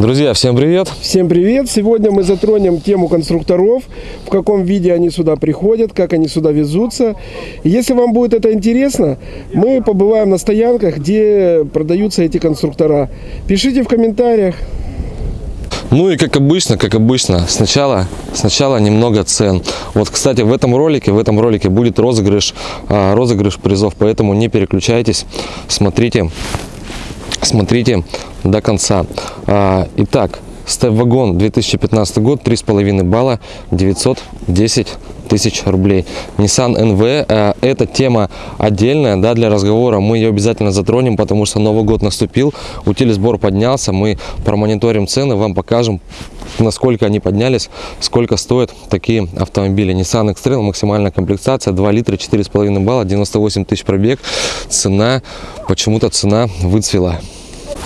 Друзья, всем привет! Всем привет! Сегодня мы затронем тему конструкторов, в каком виде они сюда приходят, как они сюда везутся. Если вам будет это интересно, мы побываем на стоянках, где продаются эти конструктора. Пишите в комментариях. Ну и как обычно, как обычно, сначала, сначала немного цен. Вот, кстати, в этом ролике, в этом ролике будет розыгрыш, а, розыгрыш призов, поэтому не переключайтесь, смотрите, смотрите до конца. А, итак, степ-вагон 2015 год, 3,5 балла, 910 тысяч рублей. Nissan NV, э, эта тема отдельная да, для разговора, мы ее обязательно затронем, потому что Новый год наступил, утилизбор поднялся, мы промониторим цены, вам покажем, насколько они поднялись, сколько стоят такие автомобили. Nissan X-Trail, максимальная комплектация, 2 литра, 4,5 балла, 98 тысяч пробег, цена, почему-то цена выцвела.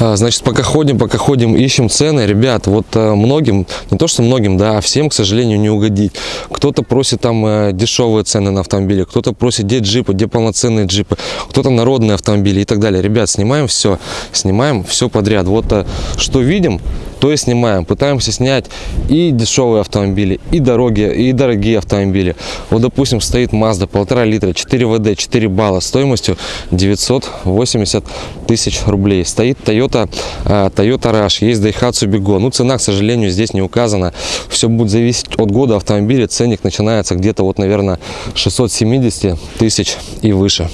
А, значит, пока ходим, пока ходим, ищем цены. Ребят, вот э, многим, не то что многим, да, а всем, к сожалению, не угодить. Кто-то просит там э, дешевые цены на автомобили, кто-то просит, где джипы, где полноценные джипы, кто-то народные автомобили и так далее. Ребят, снимаем все, снимаем все подряд. Вот э, что видим, то и снимаем. Пытаемся снять и дешевые автомобили, и дороги, и дорогие автомобили. Вот, допустим, стоит Mazda, полтора литра, 4 ВД, 4 балла, стоимостью 980 тысяч рублей. Стоит Toyota, uh, Toyota Rush, есть Daihatsu Bigo. Ну, цена, к сожалению, здесь не указана. Все будет зависеть от года автомобиля. Ценник начинается где-то, вот, наверное, 670 тысяч и выше.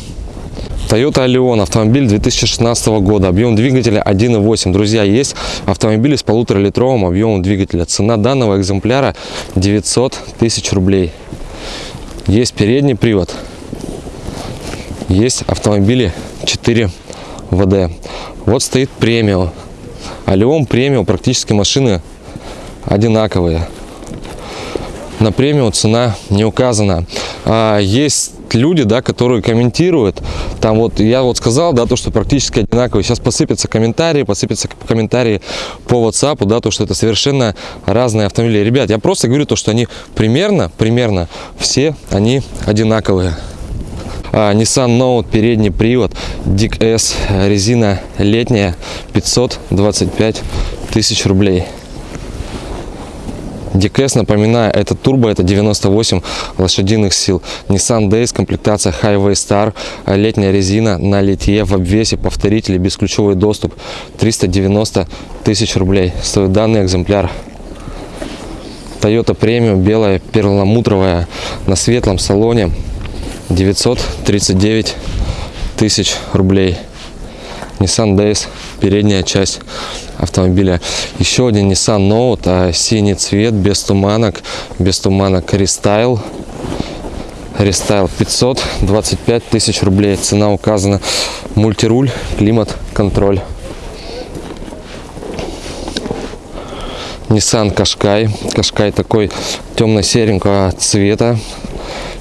Toyota Allion, автомобиль 2016 года, объем двигателя 1.8. Друзья, есть автомобили с полуторалитровым объемом двигателя. Цена данного экземпляра 900 тысяч рублей. Есть передний привод, есть автомобили 4 ВД. Вот стоит премиум. Алион премиум, практически машины одинаковые. На премиум цена не указана. А, люди, да, которые комментируют, там вот, я вот сказал, да, то, что практически одинаковые, сейчас посыпятся комментарии, посыпятся комментарии по WhatsApp, да, то, что это совершенно разные автомобили. Ребят, я просто говорю то, что они примерно, примерно все они одинаковые. А, Nissan Note, передний привод, Dick S, резина летняя, 525 тысяч рублей. DKS, напоминаю, это турбо, это 98 лошадиных сил. Nissan Days, комплектация Highway Star, летняя резина на литье в обвесе, повторители, бесключевой доступ, 390 тысяч рублей. Стоит данный экземпляр. Toyota Premium, белая, перламутровая, на светлом салоне, 939 тысяч рублей. Nissan Dayz, передняя часть автомобиля. Еще один Nissan Note, а, синий цвет, без туманок, без туманок рестайл. Рестайл 525 тысяч рублей. Цена указана. Мультируль, климат, контроль. Nissan Qashqai. Qashqai такой темно-серенького цвета.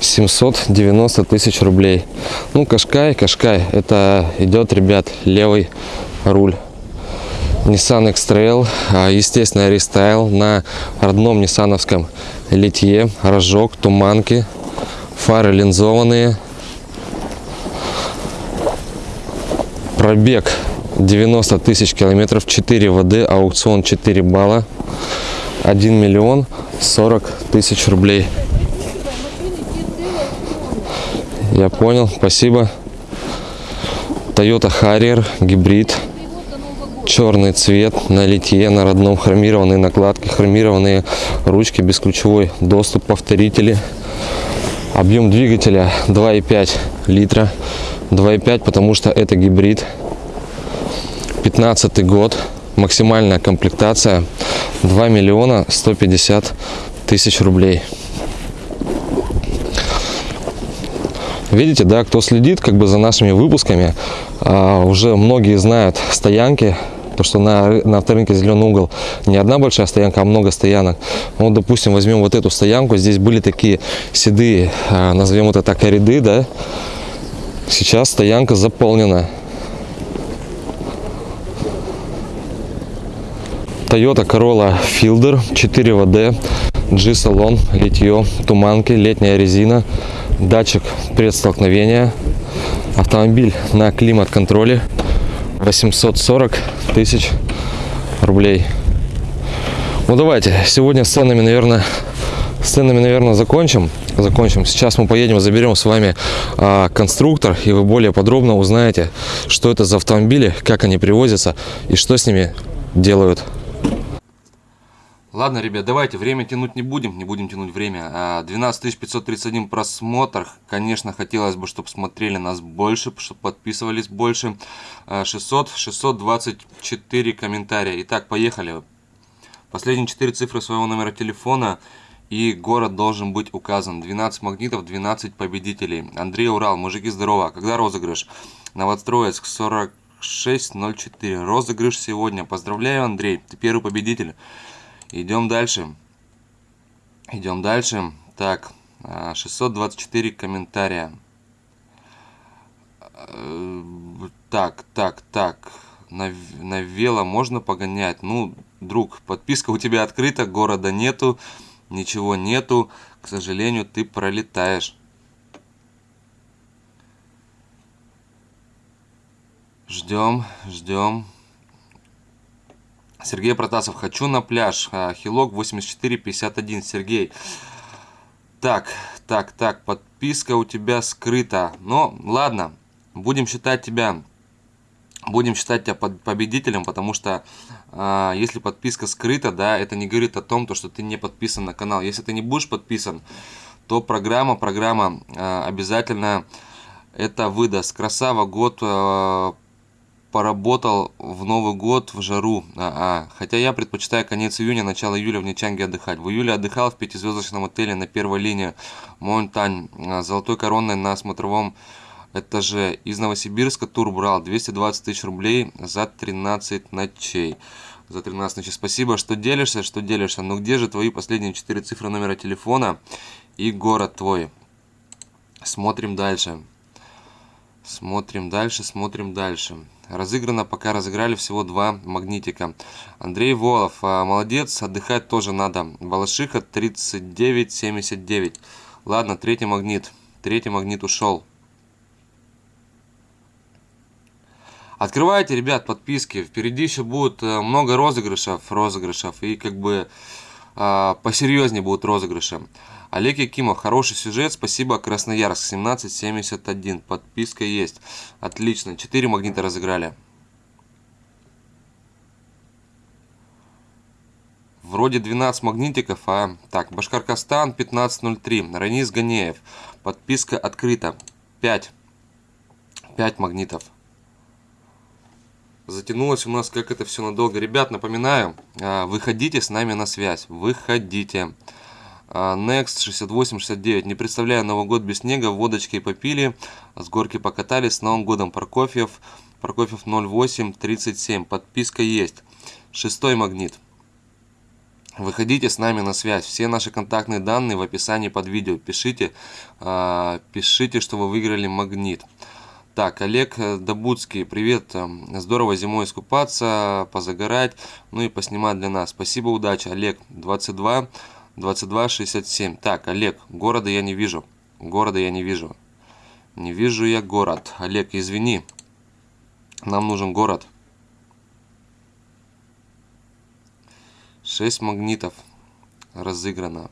790 тысяч рублей. Ну, Кашкай, Кашкай, это идет, ребят, левый руль. Nissan X-Trail, а, естественно, рестайл на родном ниссановском литье, рожок, туманки, фары линзованные. Пробег 90 тысяч километров, 4 ВД, аукцион 4 балла, 1 миллион 40 тысяч рублей. Я понял, спасибо. Toyota Harrier, гибрид. Черный цвет на литье, на родном хромированные накладки, хромированные ручки, бесключевой доступ, повторители. Объем двигателя 2,5 литра. 2,5, потому что это гибрид. 15 год. Максимальная комплектация 2 миллиона 150 тысяч рублей. Видите, да, кто следит как бы за нашими выпусками, а, уже многие знают стоянки, то что на, на авторынке зеленый угол не одна большая стоянка, а много стоянок. Вот, допустим, возьмем вот эту стоянку, здесь были такие седые, а, назовем это так, ряды, да. Сейчас стоянка заполнена. Toyota Corolla Fielder 4 ВД, G-салон, литье, туманки, летняя резина, датчик предстолкновения, автомобиль на климат-контроле, 840 тысяч рублей. Ну давайте, сегодня с ценами, наверное, с ценами, наверное, закончим. Закончим. Сейчас мы поедем, заберем с вами а, конструктор, и вы более подробно узнаете, что это за автомобили, как они привозятся и что с ними делают. Ладно, ребят, давайте, время тянуть не будем, не будем тянуть время. А, 12 531 просмотр, конечно, хотелось бы, чтобы смотрели нас больше, чтобы подписывались больше. А, 600, 624 комментария. Итак, поехали. Последние 4 цифры своего номера телефона и город должен быть указан. 12 магнитов, 12 победителей. Андрей Урал, мужики здорово. Когда розыгрыш? Новостроецк 4604. Розыгрыш сегодня. Поздравляю, Андрей, ты первый победитель. Идем дальше. Идем дальше. Так, 624 комментария. Э, так, так, так. На, на вело можно погонять? Ну, друг, подписка у тебя открыта, города нету, ничего нету. К сожалению, ты пролетаешь. Ждем, ждем. Сергей Протасов, хочу на пляж. А, Хилок 8451. Сергей. Так, так, так, подписка у тебя скрыта. Но ладно, будем считать тебя будем считать тебя победителем, потому что э, если подписка скрыта, да, это не говорит о том, то, что ты не подписан на канал. Если ты не будешь подписан, то программа, программа э, обязательно это выдаст. Красава, год э, поработал в Новый год в жару. А, а. Хотя я предпочитаю конец июня, начало июля в Нечанге отдыхать. В июле отдыхал в пятизвездочном отеле на первой линии Монтань, золотой короной на смотровом этаже. Из Новосибирска тур брал 220 тысяч рублей за 13 ночей. За 13 ночей. Спасибо, что делишься, что делишься. Но где же твои последние 4 цифры номера телефона и город твой? Смотрим дальше. Смотрим дальше, смотрим дальше. Разыграно, пока разыграли всего два магнитика. Андрей Волов, а, молодец, отдыхать тоже надо. Балашиха 39,79. Ладно, третий магнит. Третий магнит ушел. Открывайте, ребят, подписки. Впереди еще будет э, много розыгрышев, розыгрышев. И как бы э, посерьезнее будут розыгрыши. Олег Якимов, хороший сюжет, спасибо, Красноярск, 1771, подписка есть. Отлично, 4 магнита разыграли. Вроде 12 магнитиков, а... Так, Башкоркостан 1503, Ранис Ганеев, подписка открыта, 5. 5 магнитов затянулось у нас как это все надолго. Ребят, напоминаю, а, выходите с нами на связь. Выходите. А, Next 6869. Не представляю Новый год без снега. Водочки попили. С горки покатались. С Новым годом Прокофьев. Прокофьев 0837. Подписка есть. Шестой магнит. Выходите с нами на связь. Все наши контактные данные в описании под видео. Пишите, а, пишите, что вы выиграли магнит. Так, Олег э, Добудский, привет. Эм, здорово зимой искупаться, позагорать, ну и поснимать для нас. Спасибо, удачи. Олег, 22, 22, 67. Так, Олег, города я не вижу. Города я не вижу. Не вижу я город. Олег, извини. Нам нужен город. 6 магнитов разыграно.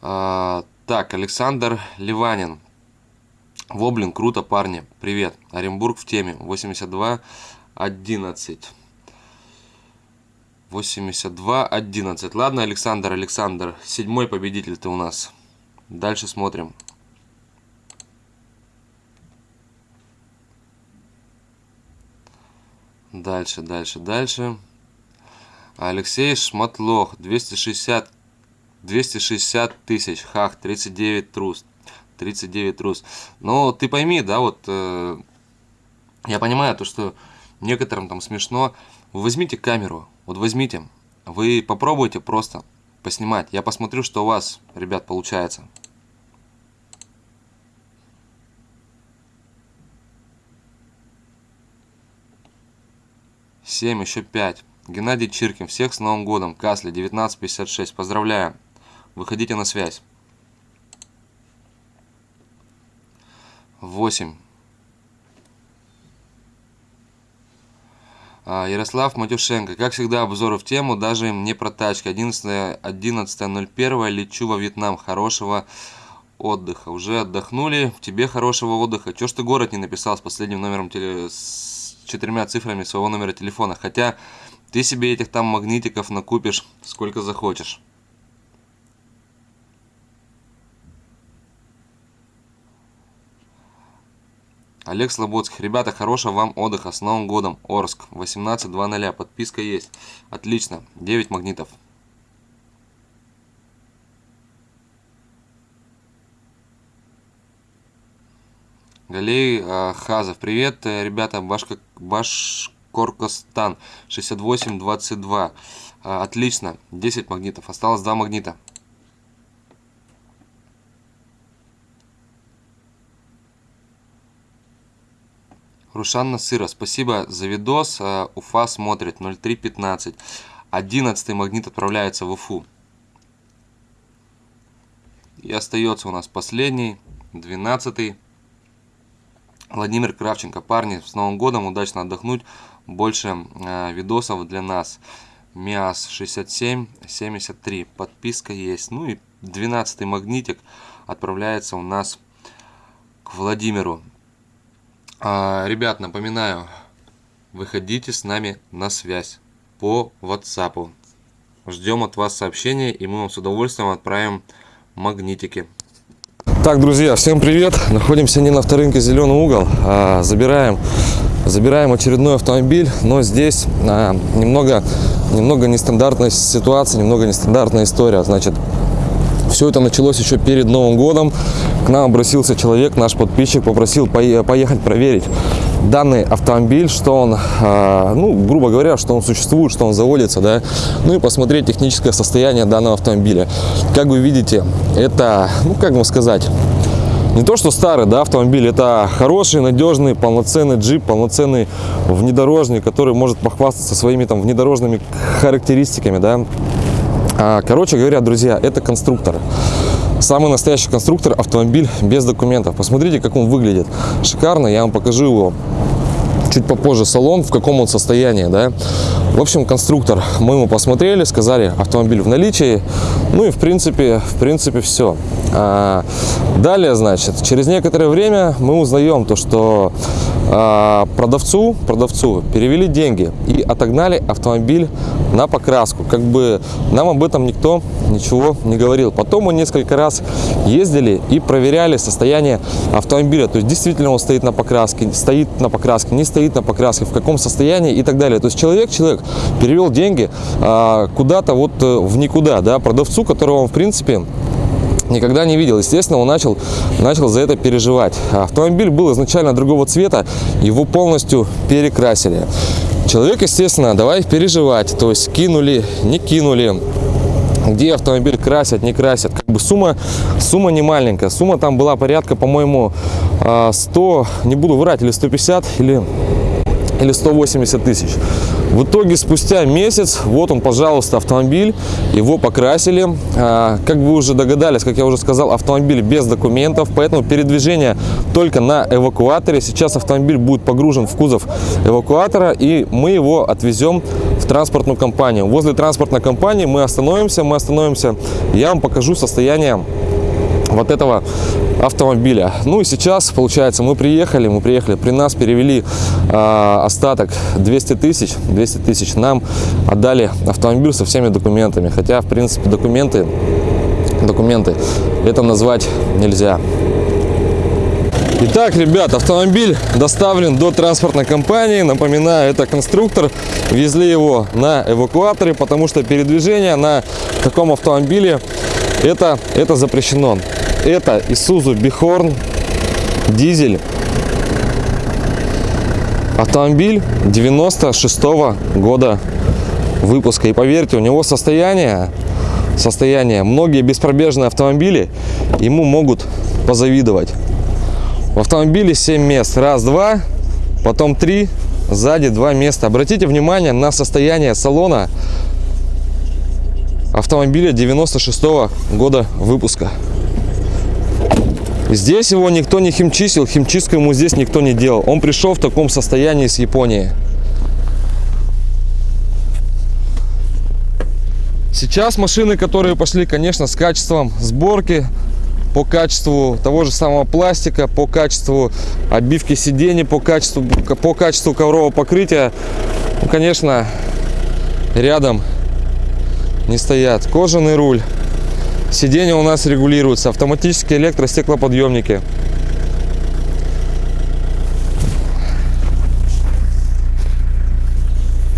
А, так, Александр Ливанин. Воблин, круто, парни. Привет. Оренбург в теме. 82 11. 82 11. Ладно, Александр, Александр. Седьмой победитель ты у нас. Дальше смотрим. Дальше, дальше, дальше. Алексей Шматлох. 260 260 тысяч. Хах, 39 трус. 39 трус. Но ты пойми, да, вот э, я понимаю то, что некоторым там смешно. Возьмите камеру, вот возьмите, вы попробуйте просто поснимать. Я посмотрю, что у вас, ребят, получается. Семь, еще пять. Геннадий Чиркин. Всех с Новым годом. Касли, 1956. Поздравляю. Выходите на связь. 8. Ярослав Матюшенко. Как всегда, обзоры в тему, даже не про тачки. 11.01 11 лечу во Вьетнам. Хорошего отдыха. Уже отдохнули. Тебе хорошего отдыха. Чё ж ты город не написал с последним номером теле... с четырьмя цифрами своего номера телефона? Хотя ты себе этих там магнитиков накупишь сколько захочешь. Олег Слободский. Ребята, хорошего вам отдыха. С Новым годом. Орск. 18.00. Подписка есть. Отлично. 9 магнитов. Галей э, Хазов. Привет, э, ребята. Башка, Башкоркостан. 68-22. Э, отлично. 10 магнитов. Осталось 2 магнита. Рушан Насыра, спасибо за видос. Э, Уфа смотрит 0315. 11 магнит отправляется в Уфу. И остается у нас последний, 12 Владимир Кравченко. Парни, с Новым годом, удачно отдохнуть. Больше э, видосов для нас. МИАС 67 73. Подписка есть. Ну и 12 магнитик отправляется у нас к Владимиру. А, ребят, напоминаю, выходите с нами на связь по WhatsApp. Ждем от вас сообщения, и мы вам с удовольствием отправим магнитики. Так, друзья, всем привет! Находимся не на авторынке «Зеленый угол», а забираем, забираем очередной автомобиль, но здесь а, немного, немного нестандартная ситуация, немного нестандартная история. Значит, все это началось еще перед Новым годом. К нам обратился человек, наш подписчик, попросил поехать проверить данный автомобиль, что он, а, ну, грубо говоря, что он существует, что он заводится, да, ну и посмотреть техническое состояние данного автомобиля. Как вы видите, это, ну, как вам сказать, не то что старый да, автомобиль, это хороший, надежный, полноценный джип, полноценный внедорожник, который может похвастаться своими там внедорожными характеристиками, да, короче говоря, друзья, это конструктор. Самый настоящий конструктор автомобиль без документов. Посмотрите, как он выглядит. Шикарно, я вам покажу его чуть попозже салон, в каком он состоянии, да. В общем, конструктор мы ему посмотрели, сказали, автомобиль в наличии, ну и в принципе, в принципе все. А, далее, значит, через некоторое время мы узнаем то, что а, продавцу, продавцу перевели деньги и отогнали автомобиль на покраску. Как бы нам об этом никто ничего не говорил. Потом мы несколько раз ездили и проверяли состояние автомобиля. То есть действительно он стоит на покраске, стоит на покраске, не стоит на покраске, в каком состоянии и так далее. То есть человек, человек перевел деньги а, куда-то вот э, в никуда, да, продавцу, которого он в принципе никогда не видел. Естественно, он начал, начал за это переживать. Автомобиль был изначально другого цвета, его полностью перекрасили. Человек, естественно, давай переживать, то есть кинули, не кинули, где автомобиль красят, не красят. Как бы сумма, сумма не маленькая. Сумма там была порядка, по-моему, 100, а, не буду врать, или 150, или или 180 тысяч. В итоге спустя месяц, вот он, пожалуйста, автомобиль, его покрасили. А, как вы уже догадались, как я уже сказал, автомобиль без документов, поэтому передвижение только на эвакуаторе. Сейчас автомобиль будет погружен в кузов эвакуатора, и мы его отвезем в транспортную компанию. Возле транспортной компании мы остановимся, мы остановимся, я вам покажу состояние вот этого автомобиля. Ну и сейчас, получается, мы приехали, мы приехали, при нас перевели э, остаток 200 тысяч, 200 тысяч нам отдали автомобиль со всеми документами, хотя, в принципе, документы, документы это назвать нельзя. Итак, ребят, автомобиль доставлен до транспортной компании. Напоминаю, это конструктор. Везли его на эвакуаторе, потому что передвижение на таком автомобиле это, это запрещено. Это Isuzu Bighorn дизель. Автомобиль 96 -го года выпуска. И поверьте, у него состояние, состояние, многие беспробежные автомобили ему могут позавидовать. В автомобиле 7 мест. Раз, два, потом три, сзади два места. Обратите внимание на состояние салона автомобиля 96 -го года выпуска. Здесь его никто не химчистил, химчистку ему здесь никто не делал. Он пришел в таком состоянии с Японии. Сейчас машины, которые пошли, конечно, с качеством сборки, по качеству того же самого пластика, по качеству обивки сидений, по качеству, по качеству коврового покрытия, ну, конечно, рядом не стоят. Кожаный руль. Сиденья у нас регулируются. Автоматические электростеклоподъемники.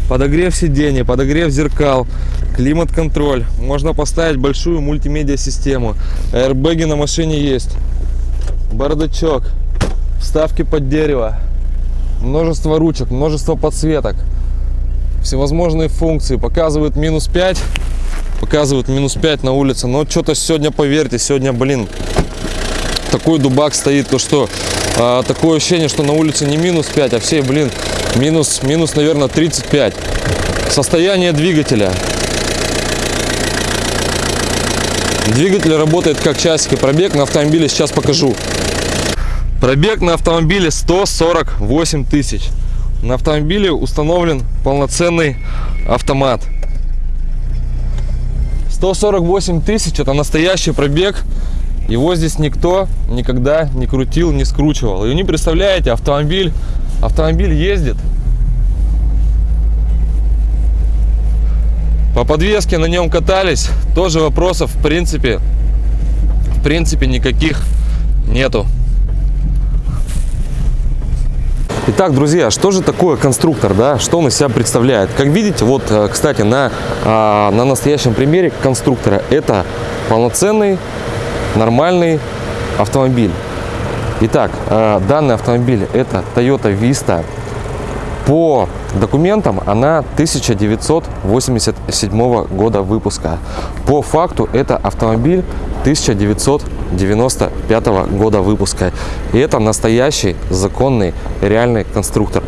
Подогрев сидений, подогрев зеркал, климат-контроль. Можно поставить большую мультимедиа-систему. Аэрбэги на машине есть. Бардачок. Вставки под дерево. Множество ручек, множество подсветок. Всевозможные функции. Показывают минус 5. Показывают минус 5 на улице. Но что-то сегодня, поверьте, сегодня, блин, такой дубак стоит, то что а, такое ощущение, что на улице не минус 5, а все, блин, минус, минус, наверное, 35. Состояние двигателя. Двигатель работает как часик и пробег на автомобиле сейчас покажу. Пробег на автомобиле 148 тысяч. На автомобиле установлен полноценный автомат. 148 тысяч это настоящий пробег. Его здесь никто никогда не крутил, не скручивал. И не представляете, автомобиль, автомобиль ездит. По подвеске на нем катались, тоже вопросов в принципе, в принципе никаких нету. Итак, друзья, что же такое конструктор, да? Что он из себя представляет? Как видите, вот, э, кстати, на, а, на настоящем примере конструктора это полноценный, нормальный автомобиль. Итак, э, данный автомобиль это Toyota Vista. По документам она 1987 года выпуска. По факту это автомобиль 1995 года выпуска. И это настоящий законный реальный конструктор.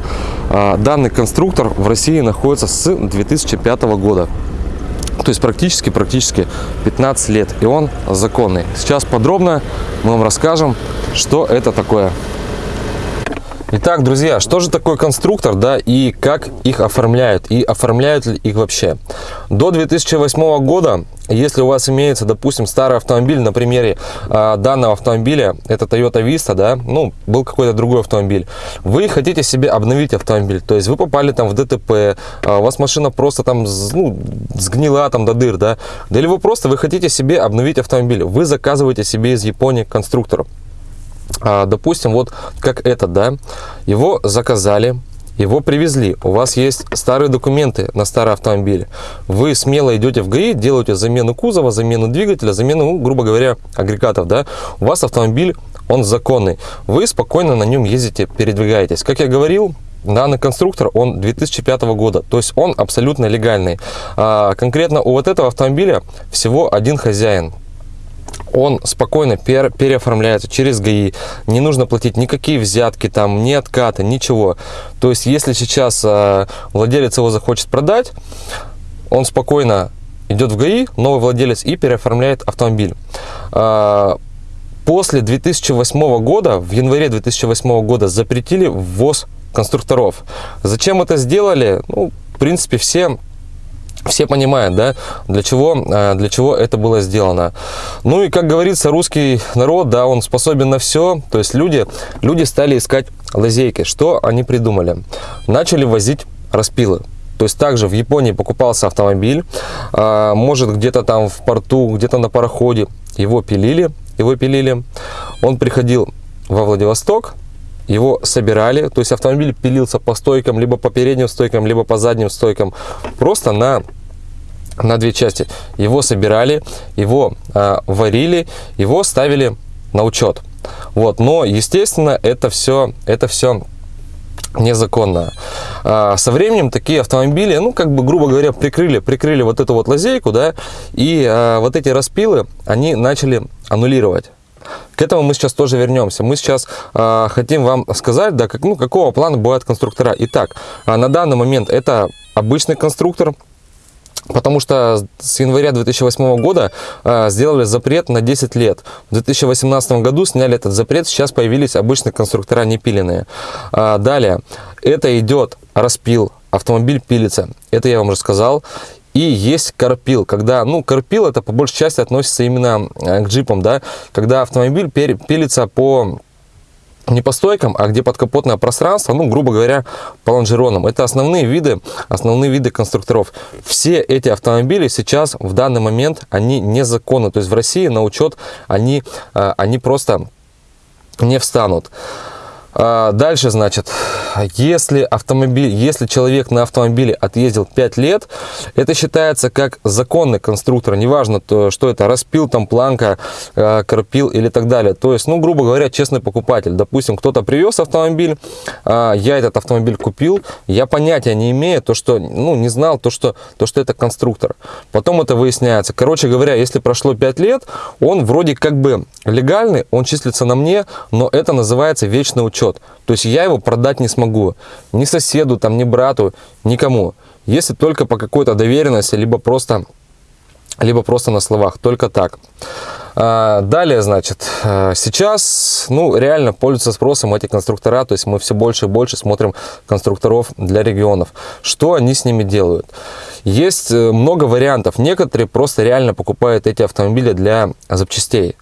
А, данный конструктор в России находится с 2005 года. То есть практически, практически 15 лет. И он законный. Сейчас подробно мы вам расскажем, что это такое. Итак, друзья, что же такое конструктор, да, и как их оформляют, и оформляют ли их вообще? До 2008 года, если у вас имеется, допустим, старый автомобиль, на примере э, данного автомобиля, это Toyota Vista, да, ну, был какой-то другой автомобиль, вы хотите себе обновить автомобиль, то есть вы попали там в ДТП, э, у вас машина просто там, ну, сгнила там до дыр, да, или вы просто, вы хотите себе обновить автомобиль, вы заказываете себе из Японии конструктор. А, допустим, вот как этот, да, его заказали, его привезли, у вас есть старые документы на старый автомобиль, вы смело идете в ГАИ, делаете замену кузова, замену двигателя, замену, ну, грубо говоря, агрегатов, да, у вас автомобиль, он законный, вы спокойно на нем ездите, передвигаетесь. Как я говорил, Данный конструктор, он 2005 года, то есть он абсолютно легальный. А, конкретно у вот этого автомобиля всего один хозяин, он спокойно пер, переоформляется через ГАИ. Не нужно платить никакие взятки, там, ни откаты, ничего. То есть, если сейчас э, владелец его захочет продать, он спокойно идет в ГАИ, новый владелец, и переоформляет автомобиль. Э, после 2008 года, в январе 2008 года запретили ввоз конструкторов. Зачем это сделали? Ну, в принципе, все все понимают, да, для чего, э, для чего это было сделано. Ну и, как говорится, русский народ, да, он способен на все. То есть люди, люди стали искать лазейки. Что они придумали? Начали возить распилы. То есть также в Японии покупался автомобиль, а, может где-то там в порту, где-то на пароходе, его пилили, его пилили. Он приходил во Владивосток, его собирали, то есть автомобиль пилился по стойкам, либо по передним стойкам, либо по задним стойкам, просто на на две части. Его собирали, его э, варили, его ставили на учет. Вот, но естественно это все, это все незаконно. А, со временем такие автомобили, ну, как бы, грубо говоря, прикрыли, прикрыли вот эту вот лазейку, да, и а, вот эти распилы, они начали аннулировать. К этому мы сейчас тоже вернемся. Мы сейчас э, хотим вам сказать, да, как, ну, какого плана бывают конструктора. Итак, э, на данный момент это обычный конструктор, Потому что с января 2008 года э, сделали запрет на 10 лет. В 2018 году сняли этот запрет, сейчас появились обычные конструктора непиленные. Э, далее, это идет распил, автомобиль пилится, это я вам рассказал. И есть карпил, когда, ну, карпил это по большей части относится именно э, к джипам, да, когда автомобиль пилится по не по стойкам, а где подкапотное пространство, ну, грубо говоря, по лонжеронам. Это основные виды, основные виды конструкторов. Все эти автомобили сейчас, в данный момент, они незаконны. То есть в России на учет они, э, они просто не встанут. А, дальше, значит, если автомобиль, если человек на автомобиле отъездил 5 лет, это считается как законный конструктор, неважно, то, что это, распил там планка, э, карпил или так далее. То есть, ну, грубо говоря, честный покупатель. Допустим, кто-то привез автомобиль, э, я этот автомобиль купил, я понятия не имею, то, что, ну, не знал, то, что, то, что это конструктор. Потом это выясняется. Короче говоря, если прошло 5 лет, он вроде как бы легальный, он числится на мне, но это называется вечный учет учет. То есть я его продать не смогу. Ни соседу, там, ни брату, никому. Если только по какой-то доверенности, либо просто, либо просто на словах. Только так. А, далее, значит, а, сейчас, ну, реально пользуются спросом эти конструктора, то есть мы все больше и больше смотрим конструкторов для регионов. Что они с ними делают? Есть э, много вариантов. Некоторые просто реально покупают эти автомобили для запчастей.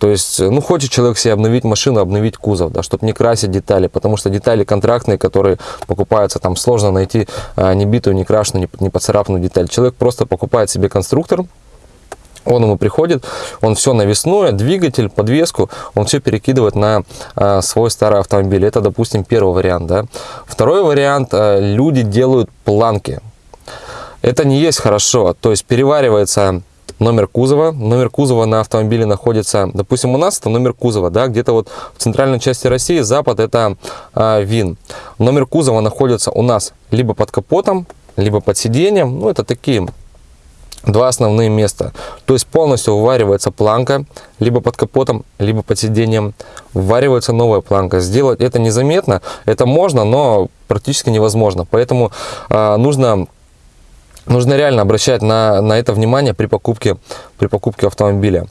То есть, ну, хочет человек себе обновить машину, обновить кузов, да, чтобы не красить детали, потому что детали контрактные, которые покупаются, там сложно найти а, не битую, не крашеную, не, не поцарапанную деталь. Человек просто покупает себе конструктор, он ему приходит, он все навесное, двигатель, подвеску, он все перекидывает на а, свой старый автомобиль. Это, допустим, первый вариант. Да? Второй вариант, а, люди делают планки. Это не есть хорошо, то есть переваривается номер кузова. Номер кузова на автомобиле находится, допустим, у нас это номер кузова, да, где-то вот в центральной части России, запад это э, ВИН. Номер кузова находится у нас либо под капотом, либо под сиденьем, ну это такие два основные места. То есть полностью вываривается планка, либо под капотом, либо под сиденьем. Вваривается новая планка. Сделать это незаметно, это можно, но практически невозможно. Поэтому э, нужно нужно реально обращать на, на это внимание при покупке, при покупке автомобиля.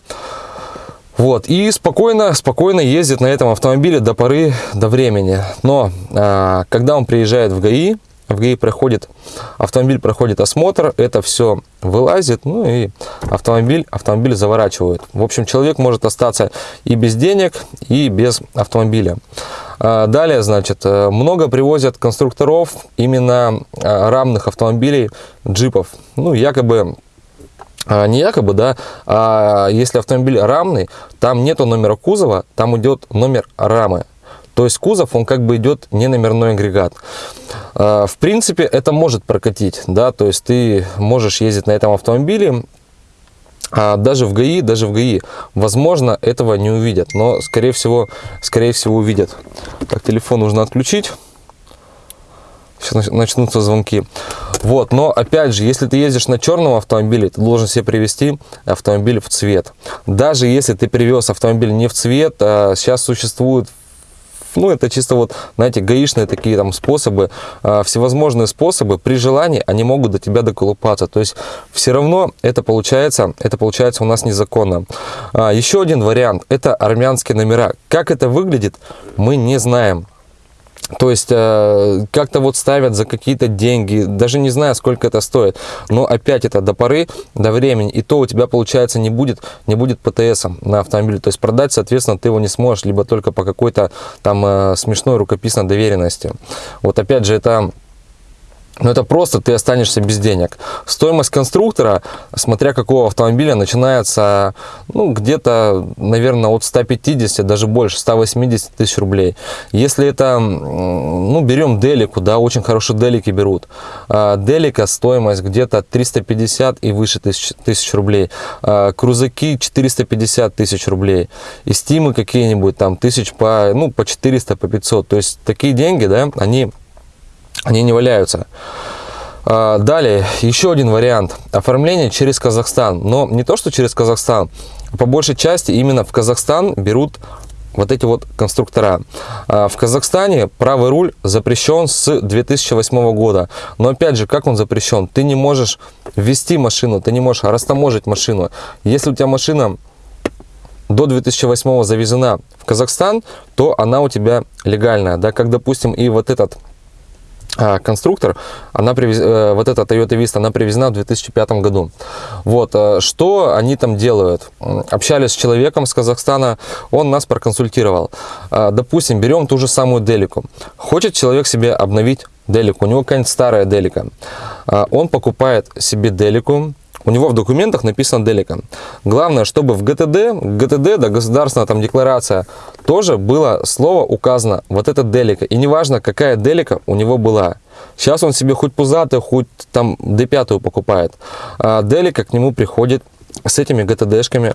Вот, и спокойно, спокойно ездит на этом автомобиле до поры, до времени. Но а, когда он приезжает в ГАИ, в ГАИ проходит, автомобиль проходит осмотр, это все вылазит, ну и автомобиль, автомобиль заворачивают. В общем, человек может остаться и без денег, и без автомобиля. А, далее, значит, э, много привозят конструкторов именно а, рамных автомобилей, джипов. Ну, якобы а, не якобы, да, а если автомобиль рамный, там нету номера кузова, там идет номер рамы. То есть кузов, он как бы идет не номерной агрегат. В принципе, это может прокатить, да, то есть ты можешь ездить на этом автомобиле, а даже в ГАИ, даже в ГАИ, возможно, этого не увидят, но, скорее всего, скорее всего увидят. Так, телефон нужно отключить. Сейчас начнутся звонки. Вот, но опять же, если ты ездишь на черном автомобиле, ты должен себе привести автомобиль в цвет. Даже если ты привез автомобиль не в цвет, а сейчас существует ну, это чисто вот, знаете, гаишные такие там способы, а, всевозможные способы, при желании они могут до тебя доколупаться. То есть все равно это получается, это получается у нас незаконно. А, еще один вариант, это армянские номера. Как это выглядит, мы не знаем. То есть э, как-то вот ставят за какие-то деньги, даже не знаю, сколько это стоит. Но опять это до поры, до времени. И то у тебя, получается, не будет, не будет ПТС на автомобиле. То есть продать, соответственно, ты его не сможешь, либо только по какой-то там э, смешной рукописной доверенности. Вот опять же, это но это просто ты останешься без денег. Стоимость конструктора, смотря какого автомобиля, начинается ну, где-то, наверное, от 150, даже больше, 180 тысяч рублей. Если это, ну, берем Делику, да, очень хорошие Делики берут. А, Делика стоимость где-то 350 и выше тысяч, тысяч рублей. А, крузаки 450 тысяч рублей. И стимы какие-нибудь там тысяч по, ну, по 400, по 500. То есть такие деньги, да, они они не валяются. А, далее, еще один вариант. Оформление через Казахстан. Но не то, что через Казахстан. По большей части именно в Казахстан берут вот эти вот конструктора. А, в Казахстане правый руль запрещен с 2008 года. Но опять же, как он запрещен? Ты не можешь ввести машину, ты не можешь растаможить машину. Если у тебя машина до 2008 завезена в Казахстан, то она у тебя легальная. Да? Как, допустим, и вот этот конструктор, она привез... э, вот эта Toyota Vista, она привезена в 2005 году. Вот, э, что они там делают? Общались с человеком с Казахстана, он нас проконсультировал. А, Допустим, берем ту же самую Делику. Хочет человек себе обновить Делику, у него какая-нибудь старая Делика. А, Он покупает себе Делику, у него в документах написано Делика. Главное, чтобы в ГТД, ГТД, да, государственная там декларация, тоже было слово указано, вот это Делика. И неважно, какая Делика у него была. Сейчас он себе хоть пузатый, хоть там D5 покупает. А Делика к нему приходит с этими ГТДшками.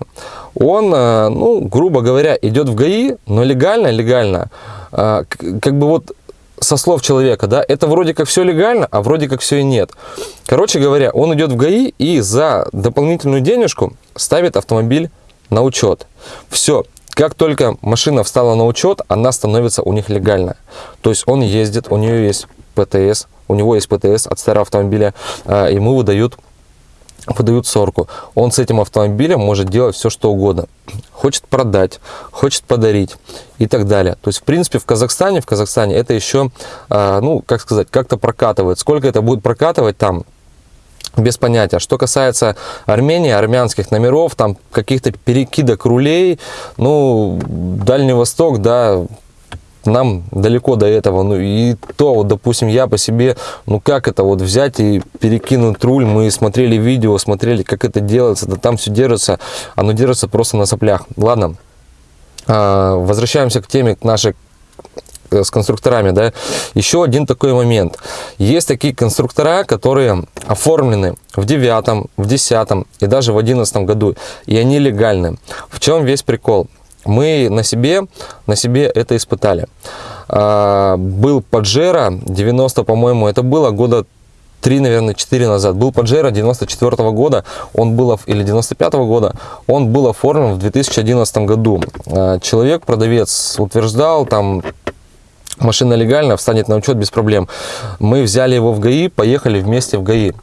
Он, а, ну, грубо говоря, идет в ГАИ, но легально, легально, к- как бы вот со слов человека, да, это вроде как все легально, а вроде как все и нет. Короче говоря, он идет в ГАИ и за дополнительную денежку ставит автомобиль на учет. Все. Как только машина встала на учет, она становится у них легальная. То есть он ездит, у нее есть ПТС, у него есть ПТС от старого автомобиля, а, ему выдают выдают сорку. Он с этим автомобилем может делать все, что угодно. Хочет продать, хочет подарить и так далее. То есть, в принципе, в Казахстане, в Казахстане это еще, а, ну, как сказать, как-то прокатывает. Сколько это будет прокатывать там, без понятия. Что касается Армении, армянских номеров, там каких-то перекидок рулей, ну, Дальний Восток, да, нам далеко до этого. Ну и то, вот, допустим, я по себе, ну как это вот взять и перекинуть руль, мы смотрели видео, смотрели, как это делается, да там все держится, оно держится просто на соплях. Ладно, А, возвращаемся к теме к нашей э, с конструкторами, да, еще один такой момент. Есть такие конструктора, которые оформлены в девятом, в десятом и даже в одиннадцатом году, и они легальны. В чем весь прикол? Мы на себе, на себе это испытали. А, Был Паджеро 90, по-моему, это было года 3, наверное, 4 назад. Был Паджеро 94 года, он был, или 95 года, он был оформлен в 2011 году. А, Человек, продавец, утверждал, там, машина легально, встанет на учет без проблем. Мы взяли его в ГАИ, поехали вместе в ГАИ.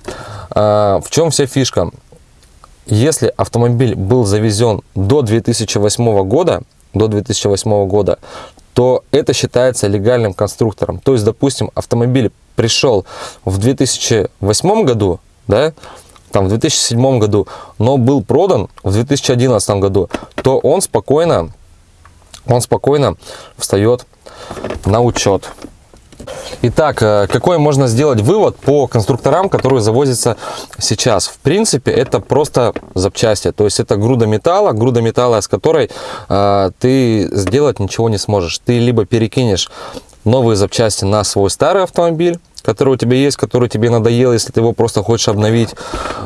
А, В чем вся фишка? Если автомобиль был завезен до 2008 года, до 2008 года, то это считается легальным конструктором. То есть, допустим, автомобиль пришел в 2008 году, да, там в 2007 году, но был продан в 2011 году, то он спокойно, он спокойно встает на учет. Итак, э, какой можно сделать вывод по конструкторам, которые завозятся сейчас? В принципе, это просто запчасти, то есть это груда металла, груда металла, с которой э, ты сделать ничего не сможешь. Ты либо перекинешь новые запчасти на свой старый автомобиль, который у тебя есть, который тебе надоел, если ты его просто хочешь обновить.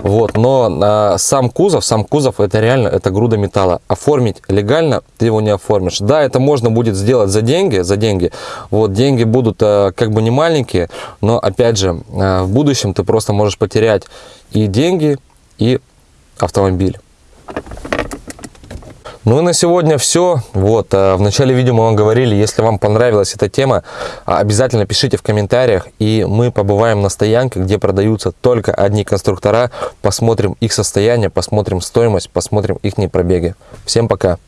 Вот. Но а, сам кузов, сам кузов, это реально, это груда металла. Оформить легально ты его не оформишь. Да, это можно будет сделать за деньги, за деньги. Вот, деньги будут а, как бы не маленькие, но опять же, а, в будущем ты просто можешь потерять и деньги, и автомобиль. Ну и на сегодня все. Вот, э, в начале видео мы вам говорили, если вам понравилась эта тема, обязательно пишите в комментариях, и мы побываем на стоянке, где продаются только одни конструктора, посмотрим их состояние, посмотрим стоимость, посмотрим их пробеги. Всем пока!